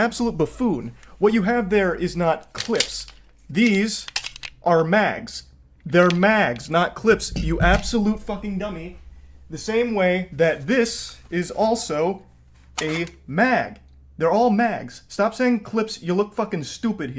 absolute buffoon. What you have there is not clips. These are mags. They're mags, not clips, you absolute fucking dummy. The same way that this is also a mag. They're all mags. Stop saying clips, you look fucking stupid here.